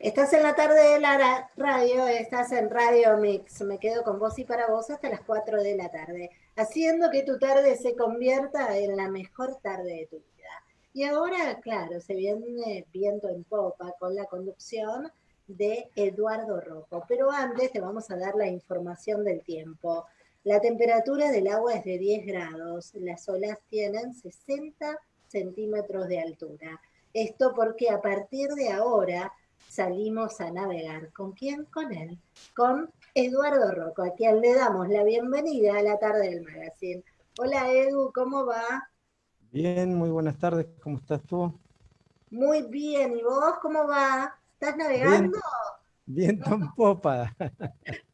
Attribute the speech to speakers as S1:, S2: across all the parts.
S1: Estás en la tarde de la radio, estás en Radio Mix. Me quedo con vos y para vos hasta las 4 de la tarde, haciendo que tu tarde se convierta en la mejor tarde de tu vida. Y ahora, claro, se viene viento en popa con la conducción de Eduardo Rojo. Pero antes te vamos a dar la información del tiempo. La temperatura del agua es de 10 grados, las olas tienen 60 centímetros de altura. Esto porque a partir de ahora salimos a navegar. ¿Con quién? Con él. Con Eduardo Rocco, a quien le damos la bienvenida a la tarde del magazine. Hola Edu, ¿cómo va?
S2: Bien, muy buenas tardes, ¿cómo estás tú?
S1: Muy bien, ¿y vos cómo va? ¿Estás navegando?
S2: Viento en popa.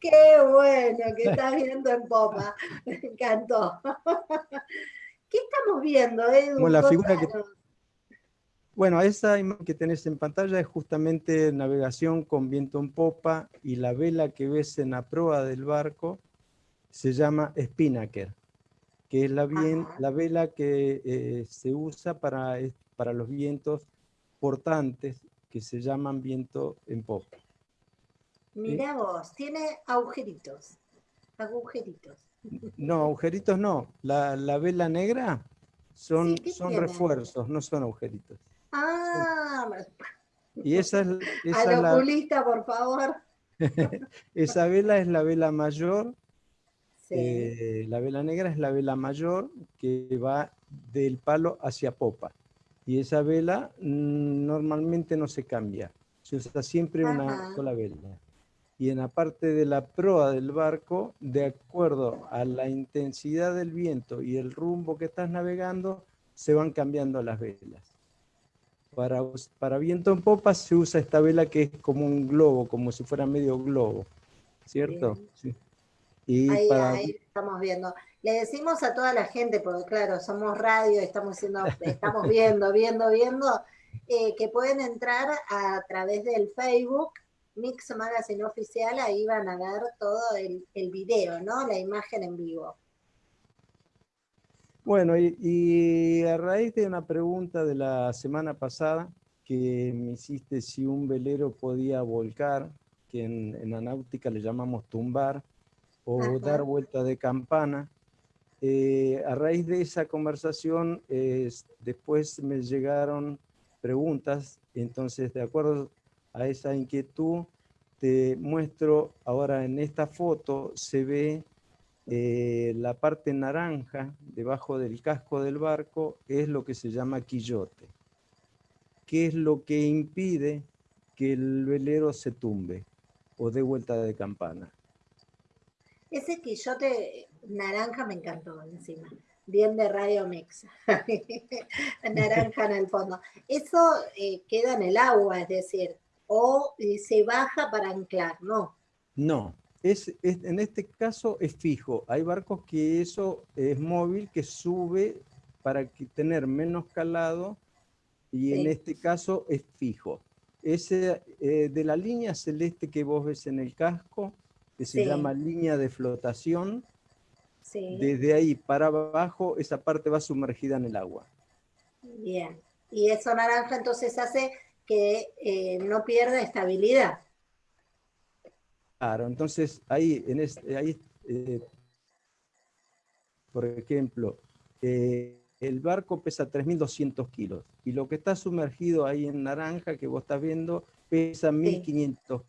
S1: Qué bueno que estás viendo en popa. Me encantó. ¿Qué estamos viendo, Edu?
S2: Como la figura que, bueno, esa imagen que tenés en pantalla es justamente navegación con viento en popa y la vela que ves en la proa del barco se llama spinnaker, que es la, la vela que eh, se usa para, para los vientos portantes que se llaman viento en popa.
S1: Mira vos, tiene agujeritos, agujeritos.
S2: No, agujeritos no. La, vela negra son, son refuerzos, no son agujeritos.
S1: Ah,
S2: y esa es,
S1: esa la, por favor.
S2: esa vela es la vela mayor. Eh, la vela negra es la vela mayor que va del palo hacia popa. Y esa vela mm, normalmente no se cambia. Se usa siempre una sola vela. Y en la parte de la proa del barco, de acuerdo a la intensidad del viento y el rumbo que estás navegando, se van cambiando las velas. Para, para viento en popa se usa esta vela que es como un globo, como si fuera medio globo, ¿cierto?
S1: Sí. Y ahí, estamos viendo. Le decimos a toda la gente, porque claro, somos radio, estamos, estamos viendo, viendo, viendo, eh, que pueden entrar a través del Facebook Mix Magazine Oficial, ahí van a ver todo el, el video, ¿no? La imagen en vivo.
S2: Bueno, y, a raíz de una pregunta de la semana pasada que me hiciste si un velero podía volcar, que en, en la náutica le llamamos tumbar, o dar vuelta de campana, eh, a raíz de esa conversación, después me llegaron preguntas, entonces de acuerdo a esa inquietud, te muestro ahora en esta foto, se ve eh, la parte naranja debajo del casco del barco es lo que se llama quillote. ¿Qué es lo que impide que el velero se tumbe o dé vuelta de campana?
S1: Ese quillote naranja me encantó encima. Bien de Radio Mix. naranja en el fondo. Eso eh, queda en el agua, es decir, o eh, se baja para anclar, ¿no?
S2: No, es, en este caso es fijo. Hay barcos que eso es móvil, que sube para tener menos calado y en este caso es fijo. Ese, eh, de la línea celeste que vos ves en el casco, que se llama línea de flotación, desde ahí para abajo esa parte va sumergida en el agua.
S1: Bien, y eso naranja entonces hace que eh, no pierda estabilidad.
S2: Claro, entonces ahí, en este, ahí eh, por ejemplo, eh, el barco pesa 3.200 kilos y lo que está sumergido ahí en naranja que vos estás viendo pesa 1.500.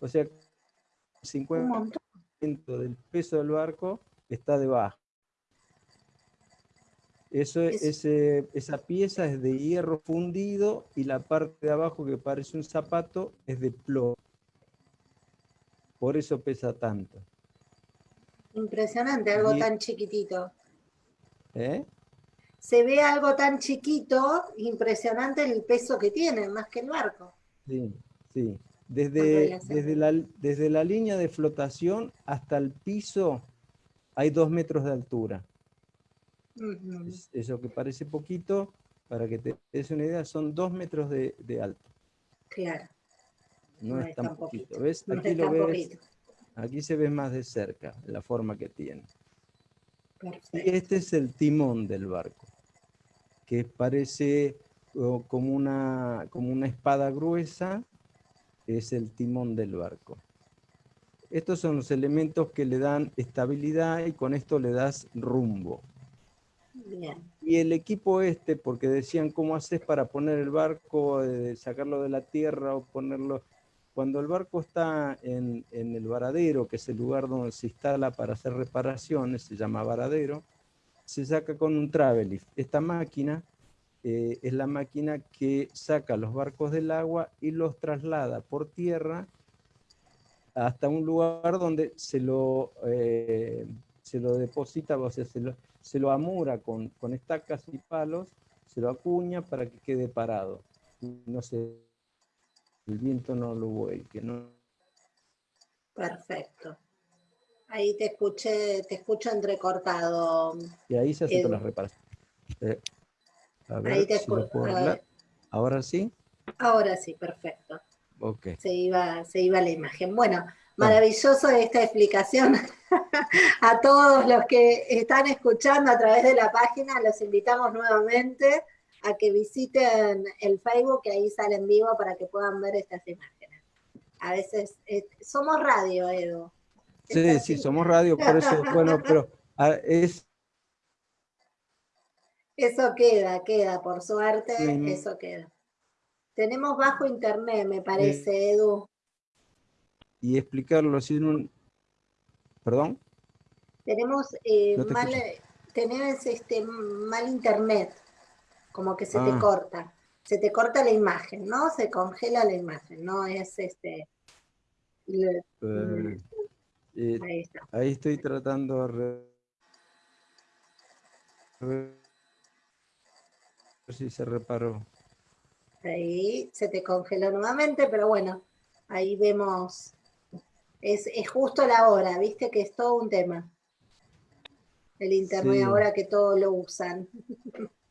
S2: O sea, 50% del peso del barco está debajo. Eso, esa pieza es de hierro fundido y la parte de abajo que parece un zapato es de plomo. Por eso pesa tanto.
S1: Impresionante, algo tan chiquitito.
S2: ¿Eh?
S1: Se ve algo tan chiquito, impresionante el peso que tiene, más que el barco.
S2: Sí, sí. Desde, desde, la, desde la línea de flotación hasta el piso hay dos metros de altura. eso que parece poquito, para que te des una idea, son dos metros de alto.
S1: Claro.
S2: No, es tan poquito. ¿Ves? Aquí lo ves. Aquí se ve más de cerca la forma que tiene. Y este es el timón del barco, que parece como una, como una espada gruesa es el timón del barco. Estos son los elementos que le dan estabilidad y con esto le das rumbo. Y el equipo este, porque decían, ¿cómo haces para poner el barco, eh, sacarlo de la tierra o ponerlo? Cuando el barco está en, el varadero, que es el lugar donde se instala para hacer reparaciones, se llama varadero, se saca con un travelift. Esta máquina eh, es la máquina que saca los barcos del agua y los traslada por tierra hasta un lugar donde se lo, eh, se lo deposita, o sea, se lo, se lo amura con, estacas y palos, se lo acuña para que quede parado. No sé, el viento no lo vuelque, ¿no?
S1: Perfecto. Ahí te escuché, te escucho entrecortado.
S2: Y ahí se hacen las reparaciones. Eh, a ver ahí te si ¿Ahora sí?
S1: Ahora sí, perfecto. Okay. Se, iba, se iba la imagen. Bueno, Maravilloso esta explicación. a todos los que están escuchando a través de la página, los invitamos nuevamente a que visiten el Facebook, que ahí sale en vivo para que puedan ver estas imágenes. A veces, eh, somos radio, Edu.
S2: Sí, sí, somos radio, por eso, bueno, pero ah, es...
S1: Eso queda, queda, por suerte, eso queda. Tenemos bajo internet, me parece, Edu
S2: y explicarlo así en un... ¿Perdón?
S1: Tenemos eh, mal, tenés este, mal internet, como que se te ah. corta. Se te corta la imagen, ¿no? Se congela la imagen, ¿no? Es este...
S2: Eh, eh, ahí, está. ahí estoy tratando de... ver si se reparó.
S1: Ahí se te congeló nuevamente, pero bueno, ahí vemos es, justo la hora, viste que es todo un tema. El internet ahora que todo lo usan.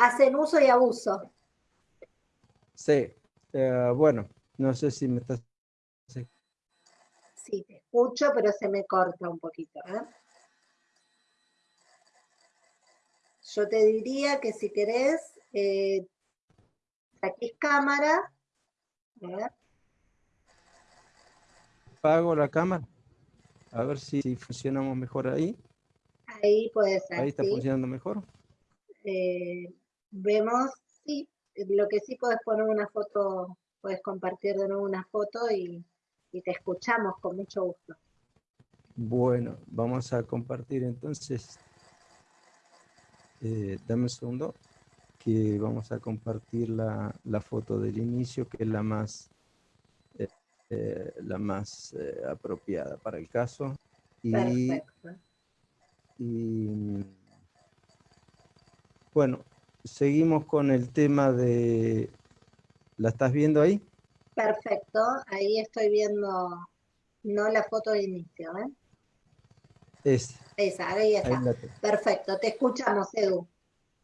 S1: Hacen uso y abuso.
S2: Sí, eh, bueno, no sé si me estás...
S1: Sí. te escucho, pero se me corta un poquito. ¿eh? Yo te diría que si querés, eh, aquí es cámara,
S2: apago la cámara. A ver si, funcionamos mejor ahí.
S1: Ahí puede ser.
S2: Ahí está funcionando mejor.
S1: Eh, vemos, sí, lo que sí puedes poner una foto, puedes compartir de nuevo una foto y, te escuchamos con mucho gusto.
S2: Bueno, vamos a compartir entonces. Eh, dame un segundo, que vamos a compartir la, la foto del inicio, que es la más eh, la más eh, apropiada para el caso. Y, y bueno, seguimos con el tema de... ¿La estás viendo ahí?
S1: Perfecto, ahí estoy viendo, no la foto de inicio, ¿eh?
S2: Es.
S1: Esa, ahí está. Perfecto, te escuchamos, Edu.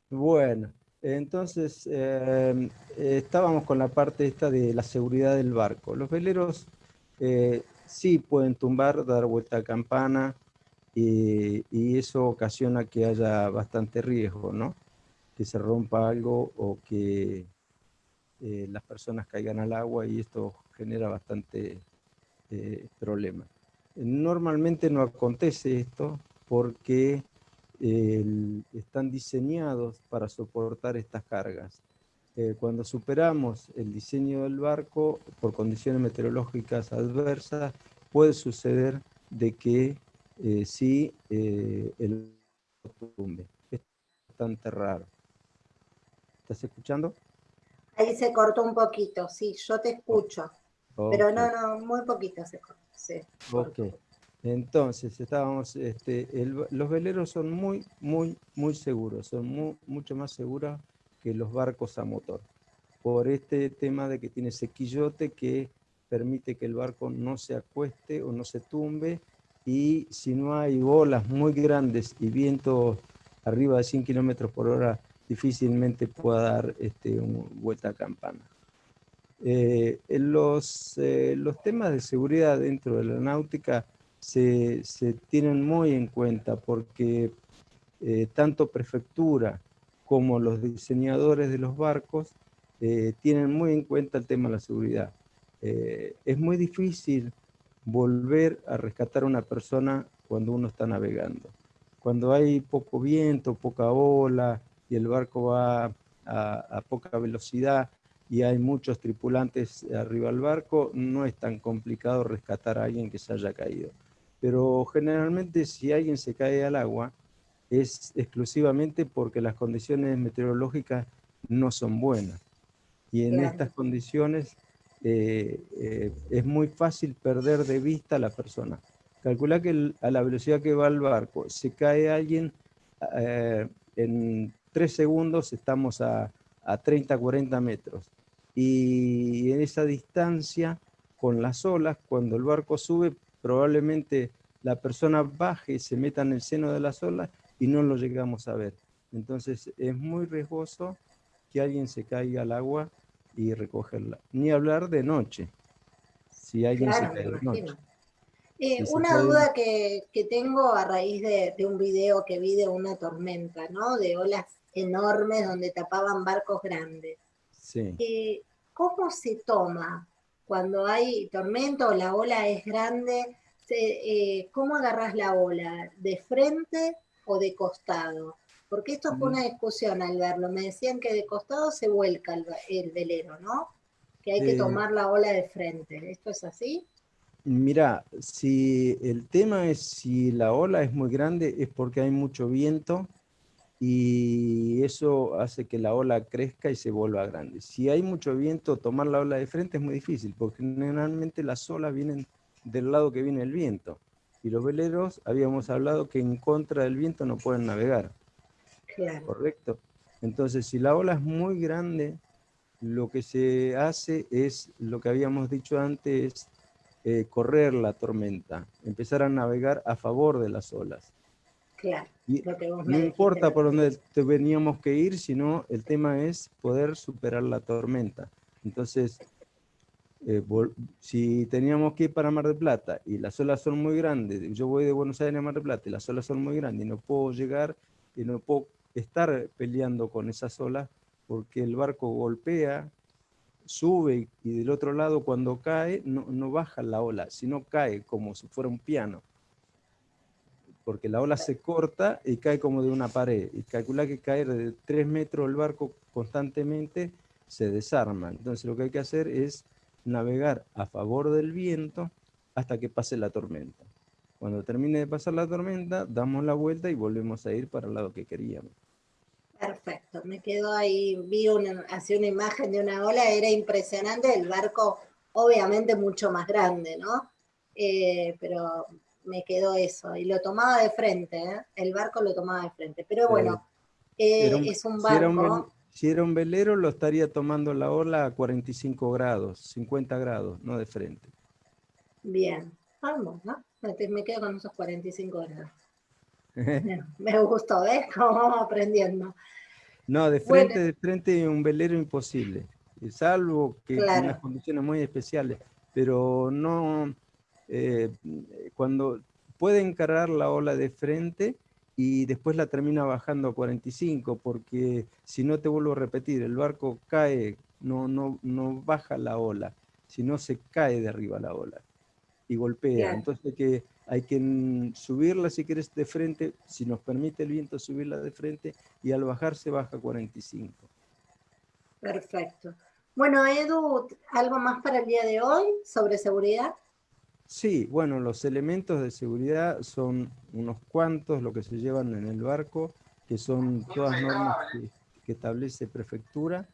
S2: Bueno, entonces, em, estábamos con la parte esta de la seguridad del barco. Los veleros eh, sí pueden tumbar, dar vuelta a campana, y, eso ocasiona que haya bastante riesgo, ¿no? Que se rompa algo o que eh, las personas caigan al agua y esto genera bastante eh, problema. Normalmente no acontece esto porque están diseñados para soportar estas cargas. Eh, cuando superamos el diseño del barco, por condiciones meteorológicas adversas, puede suceder de que eh, sí el tumbe. Es bastante raro. ¿Estás escuchando?
S1: Ahí se cortó un poquito, sí, yo te escucho. Pero no, no, muy poquito se cortó. Sí,
S2: entonces, estábamos, este, los veleros son muy, muy, muy seguros, son mucho más seguros que los barcos a motor, por este tema de que tiene sequillote que permite que el barco no se acueste o no se tumbe, y si no hay olas muy grandes y viento arriba de 100 kilómetros por hora, difícilmente pueda dar este, vuelta a campana. Eh, los, eh, los temas de seguridad dentro de la náutica se, tienen muy en cuenta porque eh, tanto prefectura como los diseñadores de los barcos eh, tienen muy en cuenta el tema de la seguridad. eh, es muy difícil volver a rescatar a una persona cuando uno está navegando. Cuando hay poco viento, poca ola y el barco va a, poca velocidad y hay muchos tripulantes arriba del barco, no es tan complicado rescatar a alguien que se haya caído. Pero generalmente si alguien se cae al agua, es exclusivamente porque las condiciones meteorológicas no son buenas. Y en estas condiciones eh, eh, es muy fácil perder de vista a la persona. Calcula que a la velocidad que va el barco, se cae alguien, eh, en tres segundos estamos a, a 30, 40 metros. Y en esa distancia, con las olas, cuando el barco sube, probablemente la persona baje y se meta en el seno de las olas y no lo llegamos a ver. Entonces es muy riesgoso que alguien se caiga al agua y recogerla. Ni hablar de noche, si alguien se cae de noche.
S1: Eh, una duda que, tengo a raíz de, un video que vi de una tormenta, ¿no? De olas enormes donde tapaban barcos grandes. Sí. Eh, ¿Cómo se toma cuando hay tormenta o la ola es grande? Eh, ¿Cómo agarras la ola? ¿De frente o de costado? Porque esto fue una discusión al verlo. Me decían que de costado se vuelca el, velero, ¿no? Que hay que tomar la ola de frente. ¿Esto es así?
S2: Mira, si el tema es si la ola es muy grande es porque hay mucho viento y eso hace que la ola crezca y se vuelva grande. Si hay mucho viento, tomar la ola de frente es muy difícil porque generalmente las olas vienen del lado que viene el viento y los veleros habíamos hablado que en contra del viento no pueden navegar. ¿Correcto? Entonces, si la ola es muy grande, lo que se hace es, lo que habíamos dicho antes, eh, correr la tormenta, empezar a navegar a favor de las olas.
S1: Claro.
S2: no importa por dónde teníamos que ir, sino el tema es poder superar la tormenta. Entonces, eh, si teníamos que ir para Mar del Plata y las olas son muy grandes, yo voy de Buenos Aires a Mar del Plata y las olas son muy grandes y no puedo llegar y no puedo estar peleando con esas olas porque el barco golpea, sube y del otro lado cuando cae no, baja la ola, sino cae como si fuera un piano. Porque la ola se corta y cae como de una pared. Y calcula que caer de tres metros el barco constantemente se desarma. Entonces lo que hay que hacer es navegar a favor del viento hasta que pase la tormenta. Cuando termine de pasar la tormenta, damos la vuelta y volvemos a ir para el lado que queríamos.
S1: Perfecto, me quedo ahí, vi una, una imagen de una ola, era impresionante, el barco obviamente mucho más grande, ¿no? Eh, pero me quedó eso, y lo tomaba de frente, ¿eh? el barco lo tomaba de frente, pero bueno, eh, es un barco...
S2: Si era, un, velero lo estaría tomando la ola a 45 grados, 50 grados, no de frente.
S1: Bien, vamos, ¿no? Me quedo con esos 45 grados. me gustó, ¿ves? Cómo vamos aprendiendo.
S2: No, de frente, de frente un velero imposible, salvo que en unas condiciones muy especiales, pero no, eh, cuando puede encarar la ola de frente y después la termina bajando a 45, porque si no te vuelvo a repetir, el barco cae, no, no, no baja la ola, sino se cae de arriba la ola y golpea. Entonces que hay que subirla si quieres de frente, si nos permite el viento subirla de frente y al bajar se baja 45.
S1: Perfecto. Bueno, Edu, ¿algo más para el día de hoy sobre seguridad?
S2: Sí, bueno, los elementos de seguridad son unos cuantos, lo que se llevan en el barco, que son todas normas que, establece prefectura,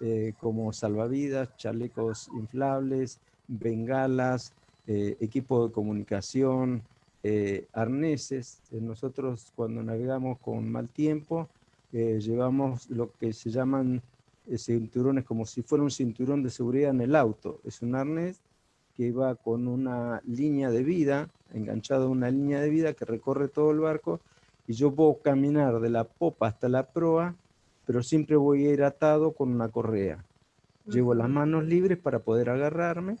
S2: eh, como salvavidas, chalecos inflables, bengalas, eh, equipo de comunicación, eh, arneses. Eh, nosotros cuando navegamos con mal tiempo, llevamos lo que se llaman cinturones como si fuera un cinturón de seguridad en el auto. Es un arnés que va con una línea de vida, enganchado a una línea de vida que recorre todo el barco y yo puedo caminar de la popa hasta la proa, pero siempre voy a ir atado con una correa. Llevo las manos libres para poder agarrarme,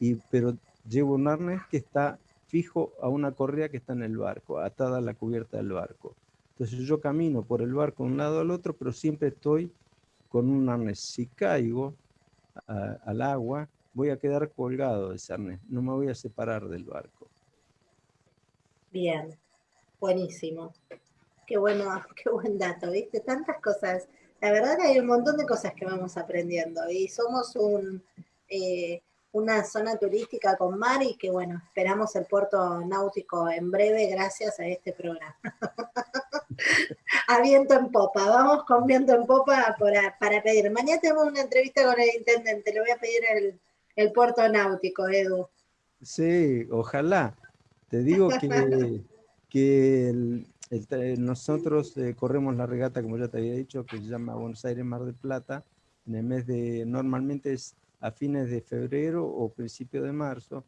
S2: y, pero llevo un arnés que está fijo a una correa que está en el barco, atada a la cubierta del barco. Entonces yo camino por el barco de un lado al otro, pero siempre estoy con un arnés. Si caigo al agua, voy a quedar colgado de Cernés, no me voy a separar del barco.
S1: Bien, buenísimo. Qué bueno, qué buen dato, ¿viste? Tantas cosas. La verdad hay un montón de cosas que vamos aprendiendo y somos un, eh, una zona turística con mar y que bueno, esperamos el puerto náutico en breve gracias a este programa. a viento en popa, vamos con viento en popa para, para pedir. Mañana tenemos una entrevista con el intendente, le voy a pedir el, el puerto náutico, Edu.
S2: Sí, ojalá. Te digo que, que nosotros eh, corremos la regata, como ya te había dicho, que se llama Buenos Aires Mar del Plata, en el mes de, normalmente es a fines de febrero o principio de marzo,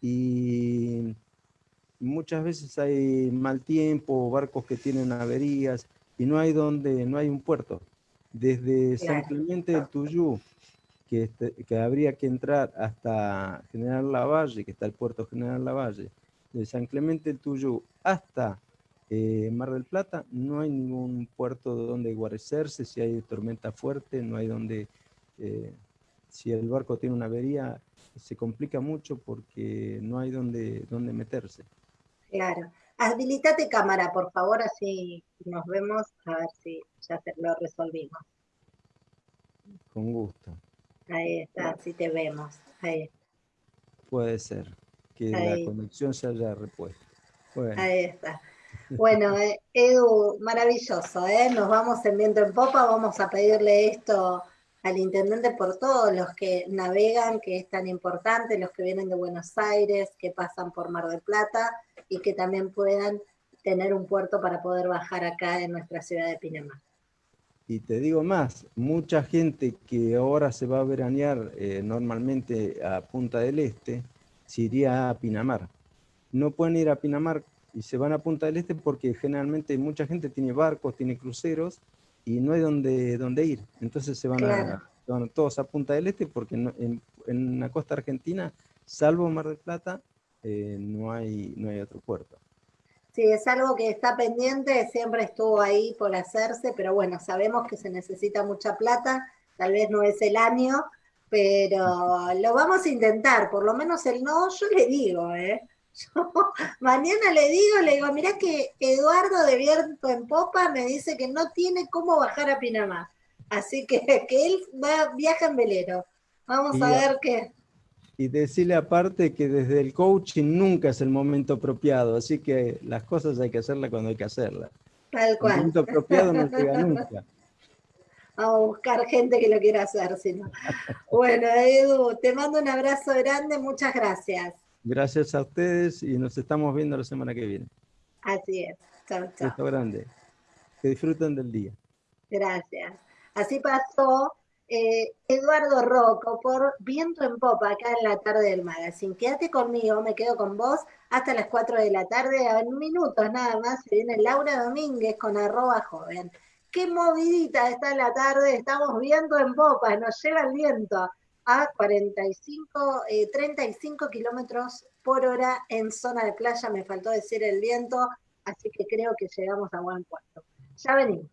S2: y muchas veces hay mal tiempo, barcos que tienen averías, y no hay donde, no hay un puerto. Desde San Clemente del Tuyú, que, este, que habría que entrar hasta General Lavalle, que está el puerto General Lavalle, de San Clemente del Tuyú hasta eh, Mar del Plata, no hay ningún puerto donde guarecerse, si hay tormenta fuerte, no hay donde, eh, si el barco tiene una avería, se complica mucho porque no hay donde, donde meterse.
S1: Claro. Habilitate cámara, por favor, así nos vemos, a ver si ya lo resolvimos.
S2: Con gusto.
S1: Ahí está, así te vemos. Ahí.
S2: Puede ser que la conexión se haya repuesto.
S1: Ahí está. Bueno, eh, Edu, maravilloso, ¿eh? Nos vamos en viento en popa, vamos a pedirle esto al intendente por todos los que navegan, que es tan importante, los que vienen de Buenos Aires, que pasan por Mar del Plata y que también puedan tener un puerto para poder bajar acá en nuestra ciudad de Pinamar.
S2: Y te digo más, mucha gente que ahora se va a veranear eh, normalmente a Punta del Este, se iría a Pinamar. No pueden ir a Pinamar y se van a Punta del Este porque generalmente mucha gente tiene barcos, tiene cruceros y no hay donde, donde ir. Entonces se van, a, todos a Punta del Este porque en, la costa argentina, salvo Mar del Plata, eh, no, hay, no hay otro puerto.
S1: Sí, es algo que está pendiente, siempre estuvo ahí por hacerse, pero bueno, sabemos que se necesita mucha plata, tal vez no es el año, pero lo vamos a intentar, por lo menos el no, yo le digo, ¿eh? Yo mañana le digo, le digo, mirá que Eduardo de Viento en Popa me dice que no tiene cómo bajar a Pinamá. Así que, que él va, viaja en velero. Vamos a ver qué.
S2: Y decirle aparte que desde el coaching nunca es el momento apropiado, así que las cosas hay que hacerlas cuando hay que hacerlas.
S1: Tal cual. El
S2: momento apropiado no llega nunca.
S1: Vamos a buscar gente que lo quiera hacer, si no. Bueno, Edu, te mando un abrazo grande, muchas gracias.
S2: Gracias a ustedes y nos estamos viendo la semana que viene.
S1: Así es. Chao, chao.
S2: Esto grande. Que disfruten del día.
S1: Gracias. Así pasó eh, Eduardo Rocco por Viento en Popa, acá en la tarde del magazine. Quédate conmigo, me quedo con vos hasta las 4 de la tarde, en minutos nada más, se viene Laura Domínguez con arroba joven. Qué movidita está la tarde, estamos viendo en popa, nos lleva el viento a 45, 35 eh, kilómetros por hora en zona de playa, me faltó decir el viento, así que creo que llegamos a buen puerto. Ya venimos.